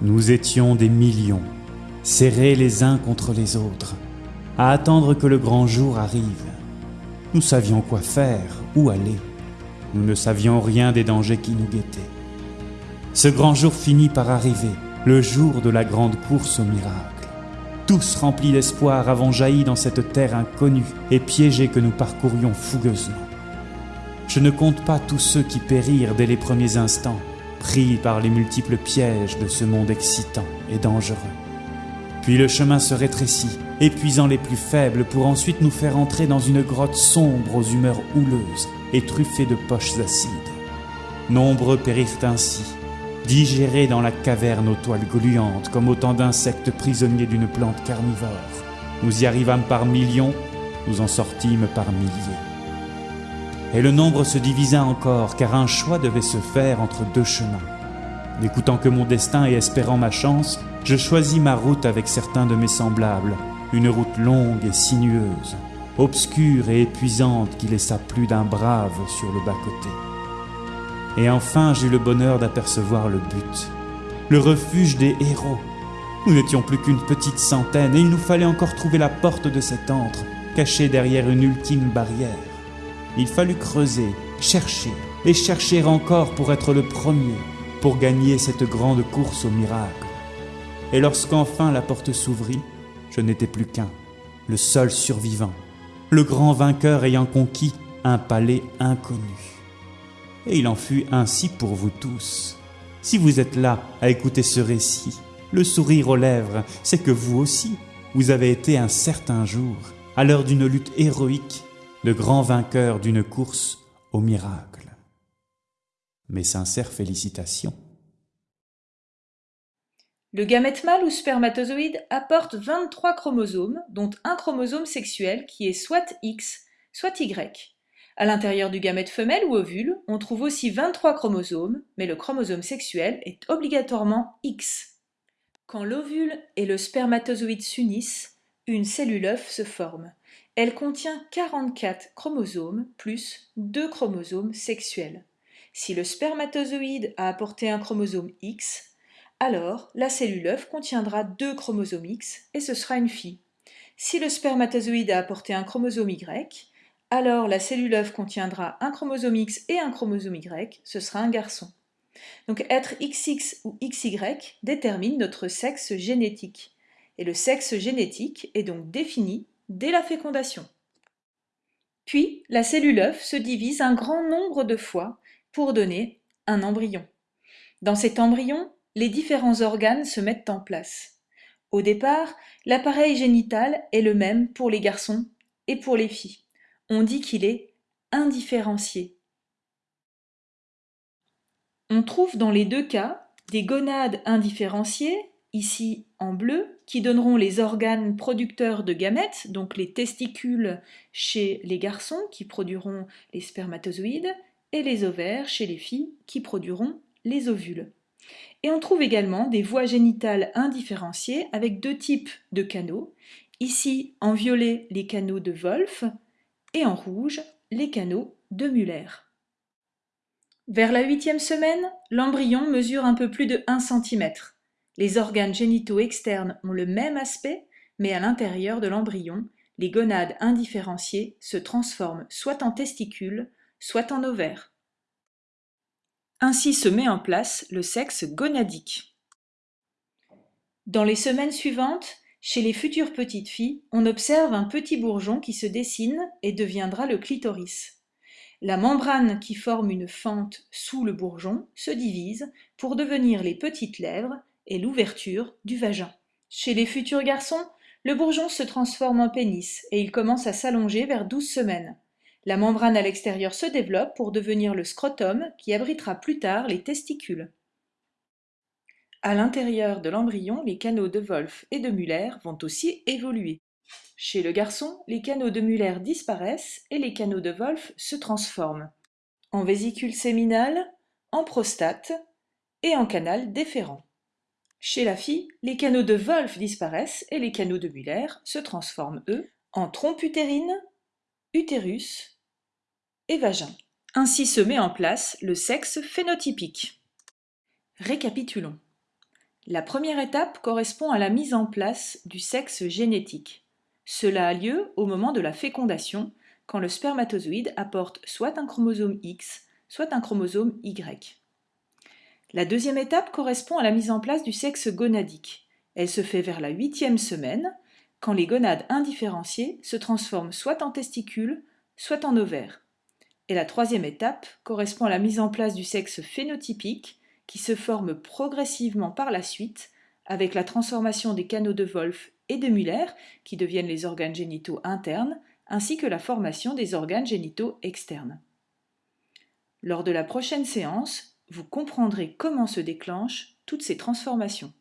Nous étions des millions, serrés les uns contre les autres, à attendre que le grand jour arrive. Nous savions quoi faire, où aller. Nous ne savions rien des dangers qui nous guettaient. Ce grand jour finit par arriver, le jour de la grande course au miracle. Tous remplis d'espoir avons jailli dans cette terre inconnue et piégée que nous parcourions fougueusement. Je ne compte pas tous ceux qui périrent dès les premiers instants, pris par les multiples pièges de ce monde excitant et dangereux. Puis le chemin se rétrécit, épuisant les plus faibles pour ensuite nous faire entrer dans une grotte sombre aux humeurs houleuses et truffée de poches acides. Nombreux périrent ainsi, digérés dans la caverne aux toiles gluantes comme autant d'insectes prisonniers d'une plante carnivore. Nous y arrivâmes par millions, nous en sortîmes par milliers. Et le nombre se divisa encore, car un choix devait se faire entre deux chemins. N'écoutant que mon destin et espérant ma chance, je choisis ma route avec certains de mes semblables, une route longue et sinueuse, obscure et épuisante qui laissa plus d'un brave sur le bas-côté. Et enfin j'eus le bonheur d'apercevoir le but, le refuge des héros. Nous n'étions plus qu'une petite centaine et il nous fallait encore trouver la porte de cet antre, cachée derrière une ultime barrière. Il fallut creuser, chercher et chercher encore pour être le premier, pour gagner cette grande course au miracle. Et lorsqu'enfin la porte s'ouvrit, je n'étais plus qu'un, le seul survivant, le grand vainqueur ayant conquis un palais inconnu. Et il en fut ainsi pour vous tous. Si vous êtes là à écouter ce récit, le sourire aux lèvres, c'est que vous aussi, vous avez été un certain jour, à l'heure d'une lutte héroïque, le grand vainqueur d'une course au miracle. Mes sincères félicitations. Le gamète mâle ou spermatozoïde apporte 23 chromosomes, dont un chromosome sexuel qui est soit X, soit Y. À l'intérieur du gamète femelle ou ovule, on trouve aussi 23 chromosomes, mais le chromosome sexuel est obligatoirement X. Quand l'ovule et le spermatozoïde s'unissent, une cellule œuf se forme. Elle contient 44 chromosomes plus 2 chromosomes sexuels. Si le spermatozoïde a apporté un chromosome X, alors la cellule œuf contiendra deux chromosomes X et ce sera une fille. Si le spermatozoïde a apporté un chromosome Y, alors la cellule œuf contiendra un chromosome X et un chromosome Y, ce sera un garçon. Donc être XX ou XY détermine notre sexe génétique. Et le sexe génétique est donc défini dès la fécondation. Puis, la cellule œuf se divise un grand nombre de fois pour donner un embryon. Dans cet embryon, les différents organes se mettent en place. Au départ, l'appareil génital est le même pour les garçons et pour les filles. On dit qu'il est indifférencié. On trouve dans les deux cas des gonades indifférenciées, ici en bleu, qui donneront les organes producteurs de gamètes, donc les testicules chez les garçons qui produiront les spermatozoïdes, et les ovaires chez les filles qui produiront les ovules. Et on trouve également des voies génitales indifférenciées avec deux types de canaux. Ici, en violet, les canaux de Wolff et en rouge, les canaux de Muller. Vers la huitième semaine, l'embryon mesure un peu plus de 1 cm. Les organes génitaux externes ont le même aspect, mais à l'intérieur de l'embryon, les gonades indifférenciées se transforment soit en testicules, soit en ovaires. Ainsi se met en place le sexe gonadique. Dans les semaines suivantes, chez les futures petites filles, on observe un petit bourgeon qui se dessine et deviendra le clitoris. La membrane qui forme une fente sous le bourgeon se divise pour devenir les petites lèvres et l'ouverture du vagin. Chez les futurs garçons, le bourgeon se transforme en pénis et il commence à s'allonger vers 12 semaines. La membrane à l'extérieur se développe pour devenir le scrotum qui abritera plus tard les testicules. À l'intérieur de l'embryon, les canaux de Wolff et de Müller vont aussi évoluer. Chez le garçon, les canaux de Müller disparaissent et les canaux de Wolff se transforment en vésicule séminale, en prostate et en canal déférent. Chez la fille, les canaux de Wolff disparaissent et les canaux de Müller se transforment, eux, en trompe utérine, utérus et vagin. Ainsi se met en place le sexe phénotypique. Récapitulons. La première étape correspond à la mise en place du sexe génétique. Cela a lieu au moment de la fécondation, quand le spermatozoïde apporte soit un chromosome X, soit un chromosome Y. La deuxième étape correspond à la mise en place du sexe gonadique. Elle se fait vers la huitième semaine, quand les gonades indifférenciées se transforment soit en testicules, soit en ovaires. Et la troisième étape correspond à la mise en place du sexe phénotypique, qui se forme progressivement par la suite, avec la transformation des canaux de Wolff et de Muller, qui deviennent les organes génitaux internes, ainsi que la formation des organes génitaux externes. Lors de la prochaine séance, vous comprendrez comment se déclenchent toutes ces transformations.